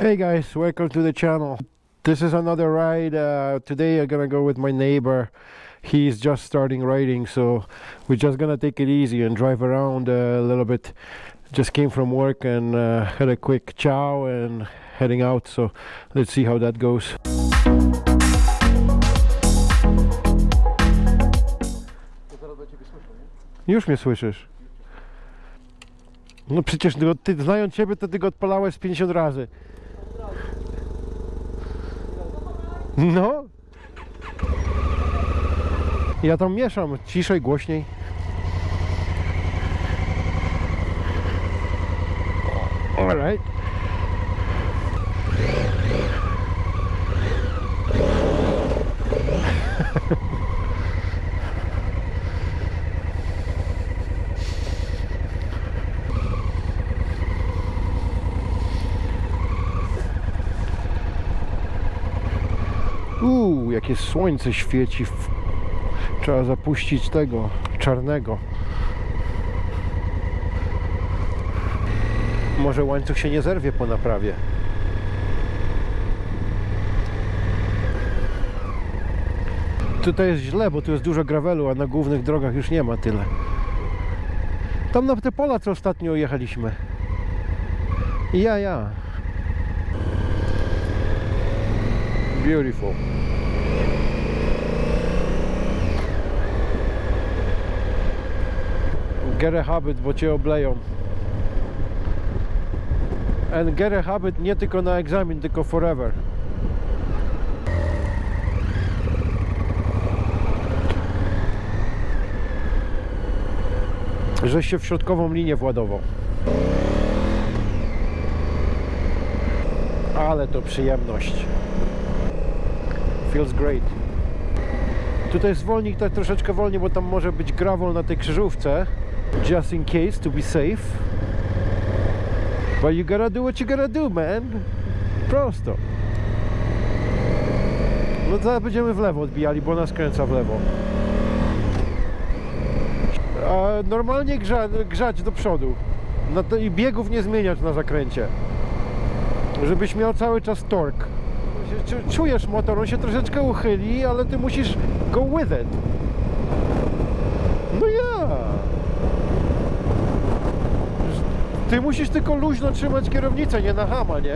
Hey guys, welcome to the channel. This is another ride. Uh, today I'm gonna go with my neighbor. He's just starting riding, so we're just gonna take it easy and drive around a little bit. Just came from work and uh, had a quick chow and heading out, so let's see how that goes. Już mnie słyszysz. No przecież ty, znając ciebie, to ty go odpalałeś 50 razy. No. Ja tam mieszam, ciszej, głośniej. Alright. Jakie słońce świeci. Trzeba zapuścić tego czarnego. Może łańcuch się nie zerwie po naprawie. Tutaj jest źle, bo tu jest dużo gravelu, a na głównych drogach już nie ma tyle. Tam na te pola, co ostatnio jechaliśmy. Ja, ja. Beautiful. Get a habit, bo cię obleją. And get a habit nie tylko na egzamin, tylko forever. Żeś się w środkową linię władował. Ale to przyjemność. Feels great. Tutaj zwolnij tak troszeczkę wolniej, bo tam może być gravel na tej krzyżówce. Just in case, to be safe. But you gotta do what you gotta do, man. Prosto. No zaraz będziemy w lewo odbijali, bo nas kręca w lewo. A normalnie grza, grzać do przodu. To, I biegów nie zmieniać na zakręcie. Żebyś miał cały czas torque. Czu- Czujesz motor, on się troszeczkę uchyli, ale ty musisz go with it. No ja. Ty musisz tylko luźno trzymać kierownicę, nie na hama, nie?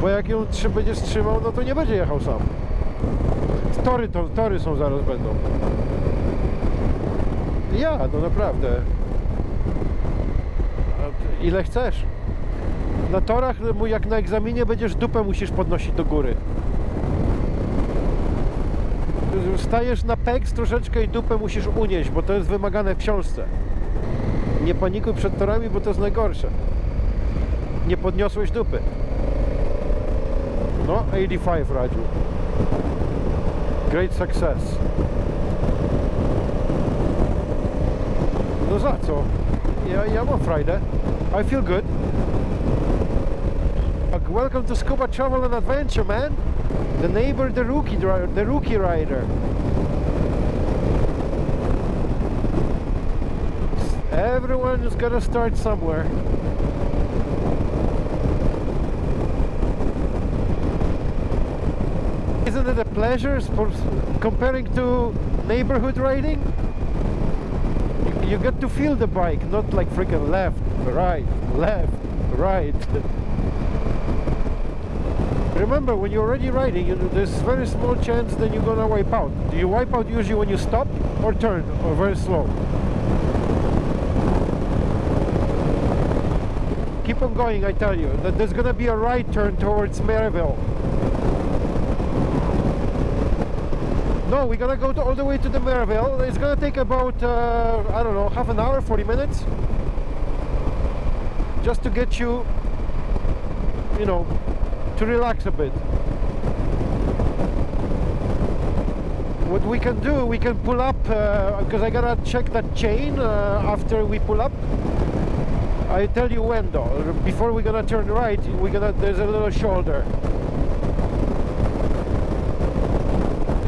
Bo jak ją będziesz trzymał, no to nie będzie jechał sam. Tory, to, tory są zaraz będą. Ja, no naprawdę. Ile chcesz? Na torach, jak na egzaminie, będziesz dupę musisz podnosić do góry. Stajesz na peks troszeczkę i dupę musisz unieść, bo to jest wymagane w książce. Nie panikuj przed torami, bo to jest najgorsze. Nie podniosłeś dupy. No, 85 radził. Great success. No za co? Ja, ja mam frajdę. I feel good. Welcome to Scuba Travel and Adventure, man. The neighbor, the rookie, the rookie rider. Everyone is gonna start somewhere. Isn't it a pleasure comparing to neighborhood riding? You, you get to feel the bike, not like freaking left, right, left, right. Remember, when you're already riding, you, there's very small chance that you're gonna wipe out. Do you wipe out usually when you stop or turn or very slow? Keep on going, I tell you. That there's gonna be a right turn towards Millarville. No, we're gonna go to, all the way to the Millarville. It's gonna take about, uh, I don't know, half an hour, 40 minutes. Just to get you, you know, to relax a bit. What we can do, we can pull up, because I gotta check that chain uh, after we pull up. I tell you when though. Before we're gonna turn right, we're gonna there's a little shoulder.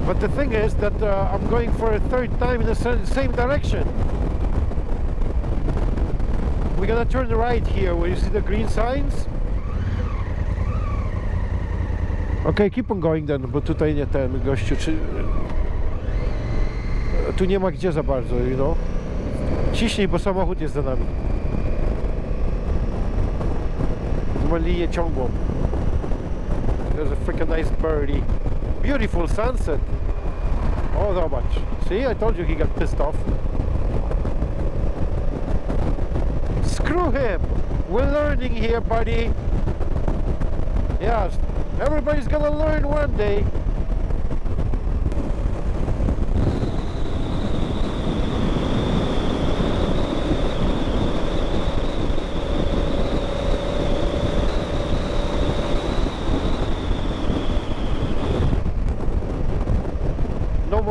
But the thing is that uh, I'm going for a third time in the same direction. We're gonna turn right here where you see the green signs. Okej, keep on going then, bo tutaj nie ten gościu, czy... Tu nie ma gdzie za bardzo, you know? Ciśnij, bo samochód jest za nami. Ma linię ciągłą. There's a freaking nice birdie. Beautiful sunset. Oh, much. See, I told you he got pissed off. Screw him. We're learning here, buddy. Yes, everybody's gonna learn one day.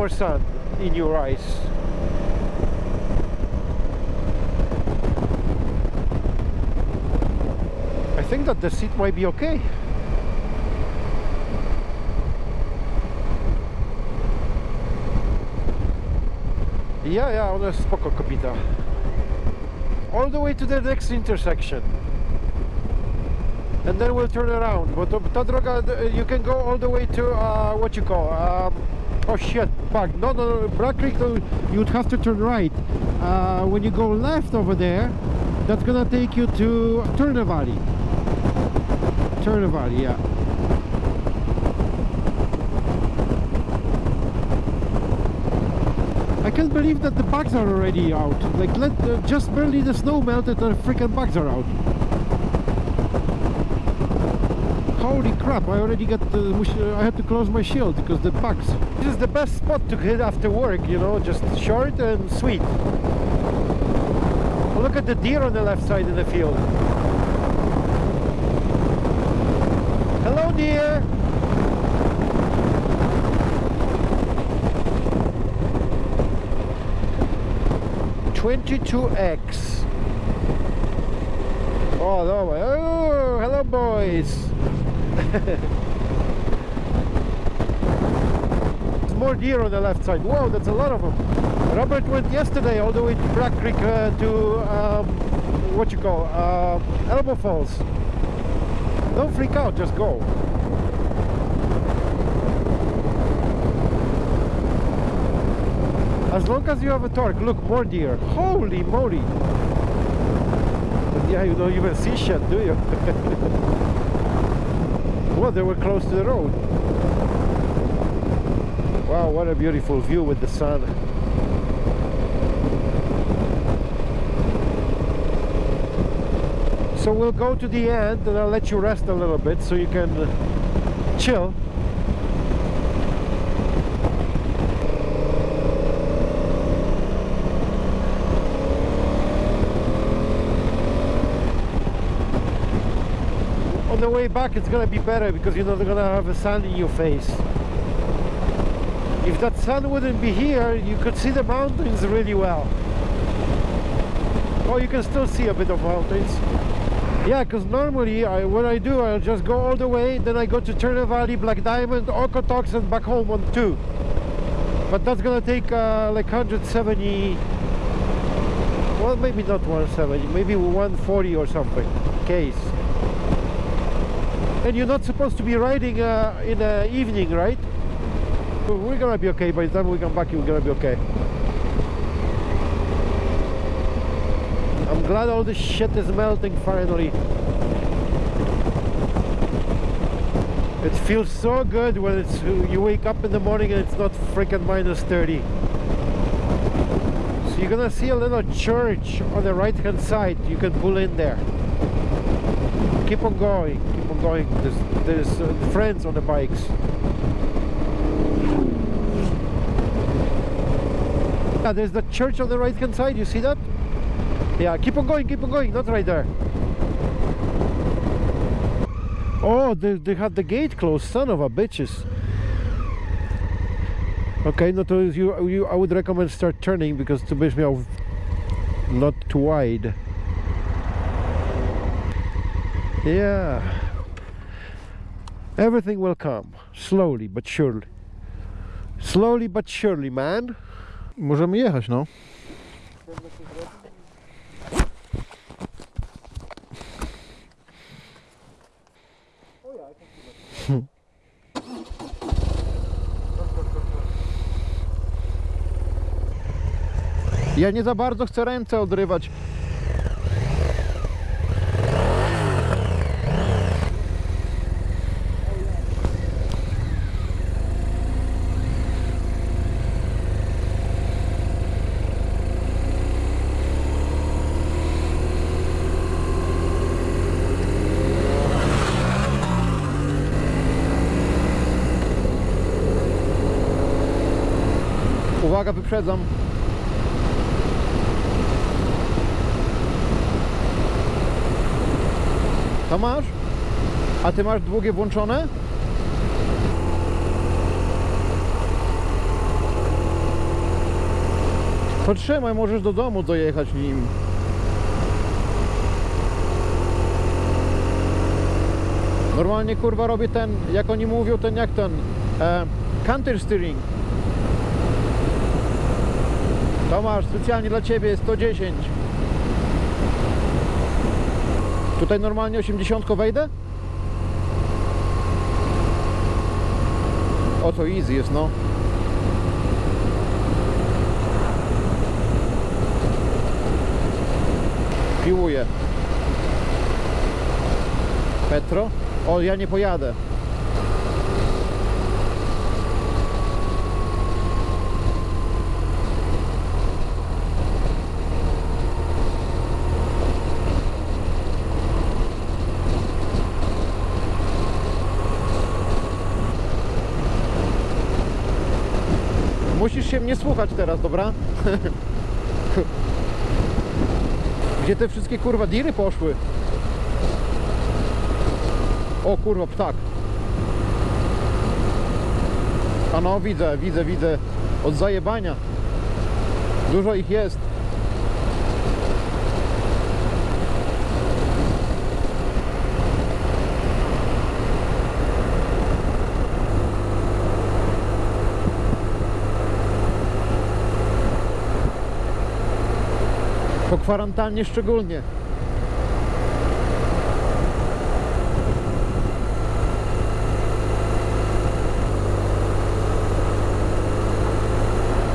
More sun in your eyes. I think that the seat might be okay. Ja, ja, ona jest spoko. All the way to the next intersection. And then we'll turn around. Bo to, ta droga, uh, you can go all the way to, uh, what you call, um, oh shit, back. No, no, no, Bragg Creek, you'd have to turn right. Uh, when you go left over there, that's gonna take you to Turner Valley. Turner Valley, yeah. I can't believe that the bugs are already out. Like, let uh, just barely the snow melted and the freaking bugs are out. Holy crap! I already got. The, mush- uh, I had to close my shield because the bugs. This is the best spot to hit after work. You know, just short and sweet. Look at the deer on the left side of the field. Hello, deer. Twenty-two X. Oh, no, oh, hello, boys. There's more deer on the left side. Whoa, that's a lot of them. Robert went yesterday all the way to Bragg Creek uh, to um, what you call uh, Elbow Falls. Don't freak out, just go. As long as you have a torque, look, more deer. Holy moly! Yeah, you don't even see shit, do you? well, they were close to the road. Wow, what a beautiful view with the sun. So we'll go to the end and I'll let you rest a little bit so you can chill. On the way back it's gonna be better because you're not gonna have a sun in your face. If that sun wouldn't be here, you could see the mountains really well. Oh, you can still see a bit of mountains. Yeah, because normally I, what I do, I'll just go all the way, then I go to Turner Valley, Black Diamond, Okotoks, and back home on two. But that's gonna take uh, like 170, well, maybe not 170, maybe 140 or something, case. And you're not supposed to be riding uh, in the evening, right? We're gonna be okay. By the time we come back, we're gonna be okay. I'm glad all this shit is melting finally. It feels so good when it's you wake up in the morning and it's not freaking minus 30. So you're gonna see a little church on the right hand side. You can pull in there. Keep on going, going. There's, there's uh, friends on the bikes. Yeah, there's the church on the right hand side. You see that? Yeah, keep on going, keep on going. Not right there. Oh, they, they had the gate closed. Son of a bitches. Okay, no to you, you, I would recommend start turning because to będziesz miał not too wide. Yeah. everything will come slowly but surely. Slowly but surely man. Możemy jechać no. Ja nie za bardzo chcę ręce odrywać. Uwaga, wyprzedzam. To masz? A ty masz długie włączone? Potrzymaj, możesz do domu dojechać nim. Normalnie kurwa robię ten, jak oni mówią, ten jak ten e, counter steering. Tomasz, specjalnie dla Ciebie 110. Tutaj normalnie 80 wejdę? O to easy jest, no. Piłuję. Petro? O, ja nie pojadę. Musisz się mnie słuchać teraz, dobra? Gdzie te wszystkie kurwa diry poszły? O kurwa, ptak. A no, widzę, widzę, widzę. Od zajebania. Dużo ich jest. Po kwarantannie szczególnie.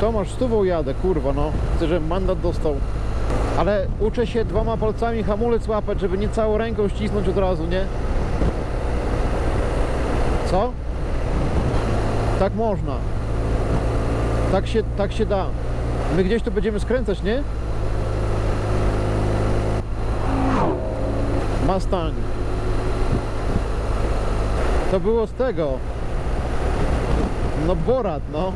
Tomasz, stówą jadę, kurwa no. Chcę, żebym mandat dostał. Ale uczę się dwoma palcami hamulec łapać, żeby nie całą ręką ścisnąć od razu, nie? Co? Tak można. Tak się, tak się da. My gdzieś tu będziemy skręcać, nie? Mustang. To było z tego. No Borat, no.